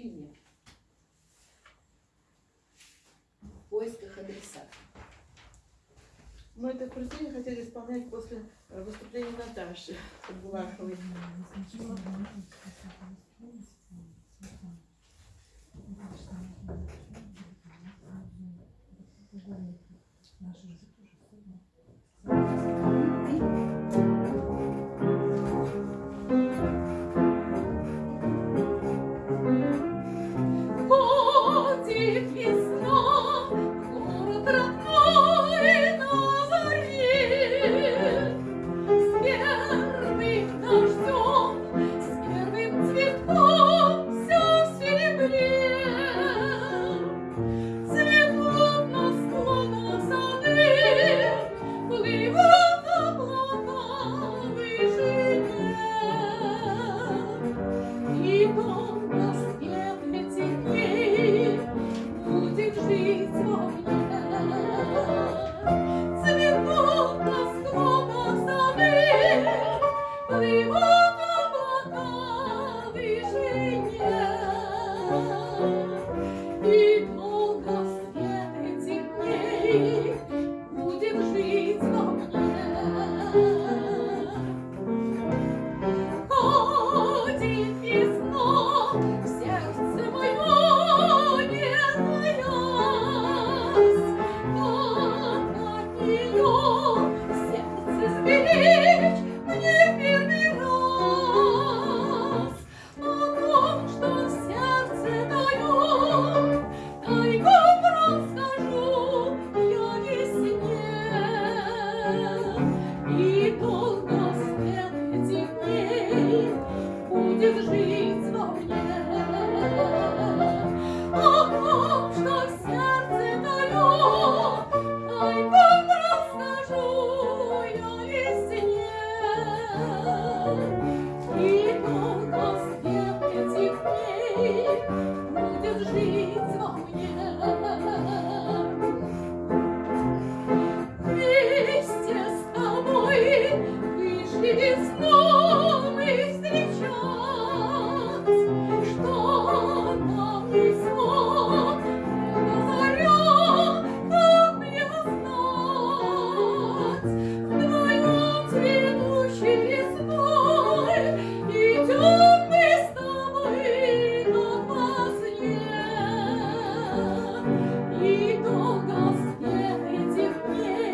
фильме «В поисках адреса». Мы это крутили, хотели исполнять после э, выступления Наташи Булаховой. Наши いつも